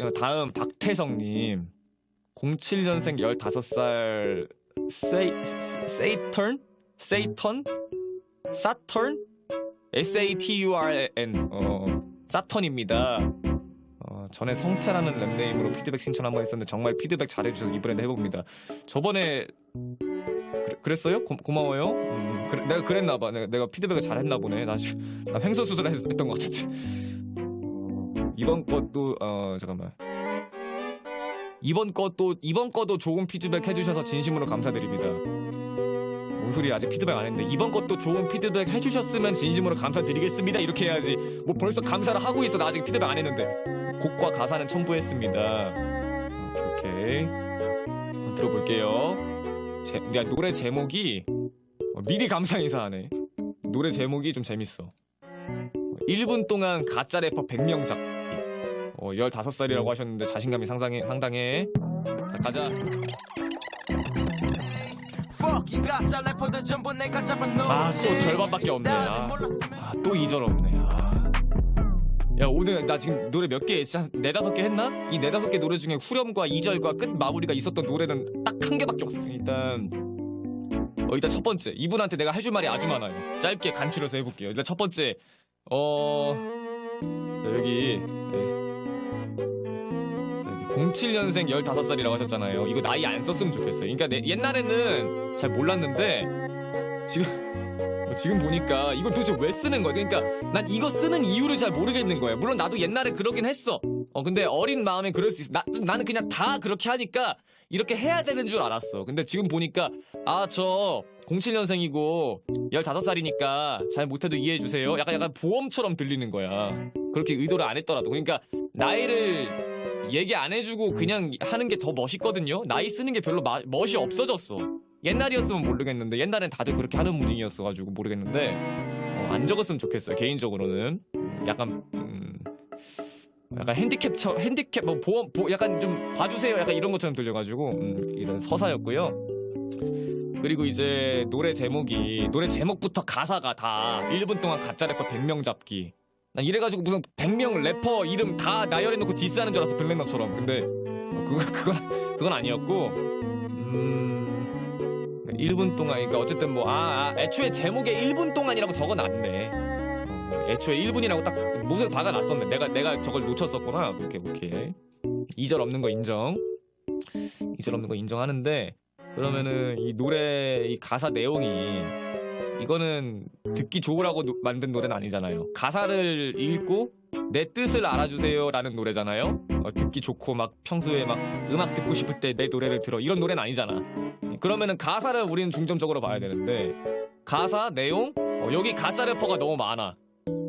어, 다음 박태성님 07년생 15살 세이 세이턴 세이턴 사턴 S A T U R N 어 사턴입니다. 어, 전에 성태라는 랩네임으로 피드백 신청 한번 했었는데 정말 피드백 잘해주셔서 이번에도 해봅니다. 저번에 그래, 그랬어요? 고, 고마워요. 음, 그래, 내가 그랬나봐. 내가, 내가 피드백을 잘했나 보네. 나, 나 했, 했던 것 같은데. 어, 이번 것도 어 잠깐만. 이번 것도 이번 것도 좋은 피드백 해주셔서 진심으로 감사드립니다. 뭔 소리 아직 피드백 안 했는데 이번 것도 좋은 피드백 해주셨으면 진심으로 감사드리겠습니다. 이렇게 해야지. 뭐 벌써 감사를 하고 있어. 나 아직 피드백 안 했는데. 곡과 가사는 첨부했습니다. 오케이. 들어볼게요. 제, 야, 노래 제목이 어, 미리 감사 인사하네. 노래 제목이 좀 재밌어 1분 동안 가짜 래퍼 100명 잡기 어, 15살이라고 하셨는데 자신감이 상당해, 상당해 자 가자 Fuck 이 가짜 래퍼들 전부 내가 잡아놓지 아, 또 절반밖에 없네. 아. 아, 또 2절 없네. 아. 야, 오늘 나 지금 노래 몇 개, 네다섯 개 했나? 이 네다섯 개 노래 중에 후렴과 2절과 끝 마무리가 있었던 노래는 딱 한 개밖에 없어. 일단, 어, 일단 첫 번째. 이분한테 내가 해줄 말이 아주 많아요. 짧게 간추려서 해볼게요. 일단 첫 번째, 어, 자, 여기, 네. 자, 여기 07년생 15살이라고 하셨잖아요. 이거 나이 안 썼으면 좋겠어요. 그러니까 내- 옛날에는 잘 몰랐는데, 지금, 뭐 지금 보니까 이걸 도대체 왜 쓰는 거야? 그러니까 난 이거 쓰는 이유를 잘 모르겠는 거야. 물론 나도 옛날에 그러긴 했어. 어 근데 어린 마음에 그럴 수 있어. 나, 나는 그냥 다 그렇게 하니까 이렇게 해야 되는 줄 알았어. 근데 지금 보니까 아 저 07년생이고 15살이니까 잘 못해도 이해해 주세요. 약간 약간 보험처럼 들리는 거야. 그렇게 의도를 안 했더라도. 그러니까 나이를 얘기 안 해주고 그냥 하는 게 더 멋있거든요. 나이 쓰는 게 별로 마- 멋이 없어졌어. 옛날이었으면 모르겠는데 옛날엔 다들 그렇게 하는 무딩이었어가지고 모르겠는데 어, 안 적었으면 좋겠어요 개인적으로는. 약간 음, 약간 핸디캡 처 핸디캡 뭐 보험 보 약간 좀 봐주세요 약간 이런 것처럼 들려가지고 음, 이런 서사였고요. 그리고 이제 노래 제목이 노래 제목부터 가사가 다 1분 동안 가짜 래퍼 100명 잡기. 난 이래가지고 무슨 100명 래퍼 이름 다 나열해놓고 디스하는 줄 알았어 블랙너처럼. 근데 어, 그거 그건 그건 아니었고 음 1분 동안 그러니까 어쨌든 뭐아 애초에 제목에 1분 동안이라고 적어놨네. 어, 애초에 1분이라고 딱 못을 박아놨었는데 내가 내가 저걸 놓쳤었구나. 오케이 오케이 2절 없는 거 인정. 2절 없는 거 인정하는데 그러면은 이 노래 이 가사 내용이 이거는 듣기 좋으라고 노- 만든 노래는 아니잖아요. 가사를 읽고 내 뜻을 알아주세요 라는 노래잖아요. 어, 듣기 좋고 막 평소에 막 음악 듣고 싶을 때 내 노래를 들어. 이런 노래는 아니잖아. 그러면은 가사를 우리는 중점적으로 봐야 되는데 가사 내용? 어, 여기 가짜 래퍼가 너무 많아.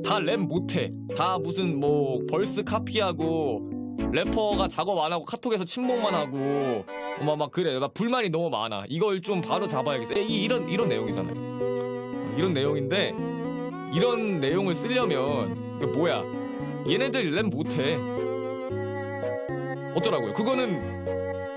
다 랩 못해. 다 무슨 뭐 verse 카피하고 래퍼가 작업 안 하고 카톡에서 침묵만 하고 막, 막 그래. 막 불만이 너무 많아. 이걸 좀 바로 잡아야겠어. 이, 이런 이런 내용이잖아요. 어, 이런 내용인데 이런 내용을 쓰려면 그 뭐야 얘네들 랩 못해 어쩌라고요 그거는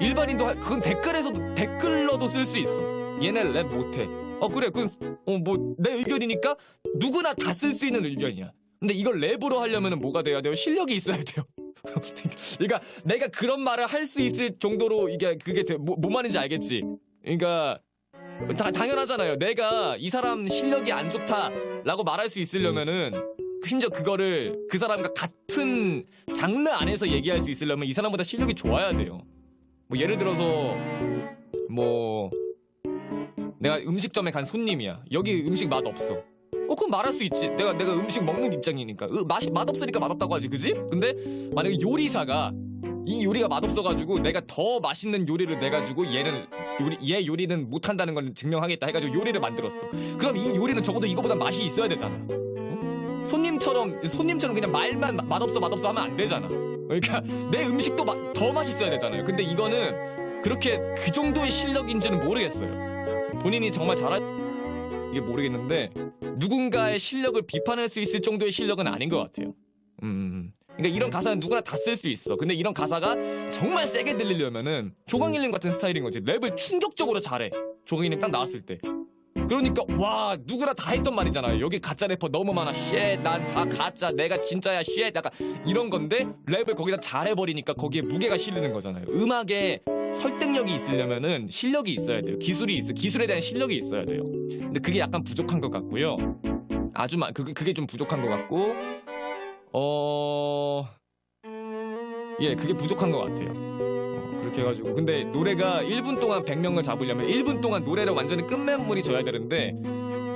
일반인도 할- 그건 댓글에서도 댓글러도 쓸 수 있어. 얘네 랩 못해. 어 그래 그어뭐 내 의견이니까 누구나 다 쓸 수 있는 의견이야. 근데 이걸 랩으로 하려면은 뭐가 돼야 돼요? 실력이 있어야 돼요. 그러니까 내가 그런 말을 할 수 있을 정도로 이게 그게 돼- 뭐, 뭔 말인지 알겠지? 그러니까 다 당연하잖아요. 내가 이 사람 실력이 안 좋다라고 말할 수 있으려면은 심지어 그거를 그 사람과 같은 장르 안에서 얘기할 수 있으려면 이 사람보다 실력이 좋아야 돼요. 뭐 예를 들어서 뭐 내가 음식점에 간 손님이야. 여기 음식 맛 없어. 어 그럼 말할 수 있지. 내가 내가 음식 먹는 입장이니까 으, 맛이 맛 없으니까 맛 없다고 하지, 그지? 근데 만약에 요리사가 이 요리가 맛없어가지고 내가 더 맛있는 요리를 내가지고 얘는 요리 얘 요리는 못한다는 걸 증명하겠다 해가지고 요리를 만들었어. 그럼 이 요리는 적어도 이거보다 맛이 있어야 되잖아. 어? 손님처럼 손님처럼 그냥 말만 마- 맛없어 맛없어 하면 안 되잖아. 그러니까 내 음식도 마- 더 맛있어야 되잖아요. 근데 이거는 그렇게 그 정도의 실력인지는 모르겠어요. 본인이 정말 잘할 이게 모르겠는데 누군가의 실력을 비판할 수 있을 정도의 실력은 아닌 것 같아요. 음. 그러니까 이런 가사는 누구나 다 쓸 수 있어. 근데 이런 가사가 정말 세게 들리려면은 조광일님 같은 스타일인 거지. 랩을 충격적으로 잘해. 조광일님 딱 나왔을 때. 그러니까 와 누구나 다 했던 말이잖아요. 여기 가짜 래퍼 너무 많아. shit 난 다 가짜. 내가 진짜야. shit. 약간 이런 건데 랩을 거기다 잘해버리니까 거기에 무게가 실리는 거잖아요. 음악에 설득력이 있으려면은 실력이 있어야 돼요. 기술이 있어. 기술에 대한 실력이 있어야 돼요. 근데 그게 약간 부족한 것 같고요. 아주 마, 그게, 그게 좀 부족한 것 같고 어... 예 그게 부족한 것 같아요. 어, 그렇게 해가지고. 근데 노래가 1분 동안 100명을 잡으려면 1분 동안 노래를 완전히 끝맺물이 져야 되는데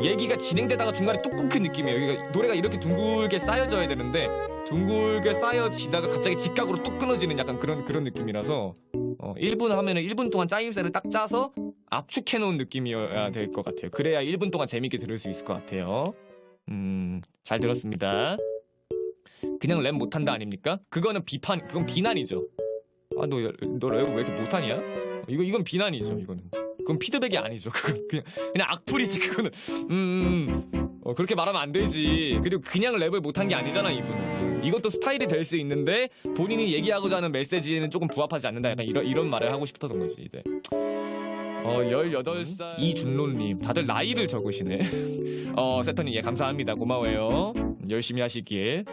얘기가 진행되다가 중간에 뚝 끊긴 느낌이에요. 그러니까 노래가 이렇게 둥글게 쌓여져야 되는데 둥글게 쌓여지다가 갑자기 직각으로 뚝 끊어지는 약간 그런 그런 느낌이라서 어, 1분 하면은 1분 동안 짜임새를 딱 짜서 압축해 놓은 느낌이어야 될 것 같아요. 그래야 1분 동안 재밌게 들을 수 있을 것 같아요. 음잘 들었습니다. 그냥 랩 못한다 아닙니까? 그거는 비판, 그건 비난이죠. 아, 너, 너 랩을 왜 이렇게 못하냐? 이거, 이건 비난이죠, 이거는. 그건 피드백이 아니죠. 그건 그냥, 그냥 악플이지, 그거는. 음, 음. 어, 그렇게 말하면 안 되지. 그리고 그냥 랩을 못한 게 아니잖아, 이분은. 이것도 스타일이 될 수 있는데, 본인이 얘기하고자 하는 메시지는 조금 부합하지 않는다. 약간 이런, 이런 말을 하고 싶었던 거지, 이제. 어, 18살. 이준론님. 다들 나이를 적으시네. 어, 세터님, 예, 감사합니다. 고마워요. 열심히 하시길.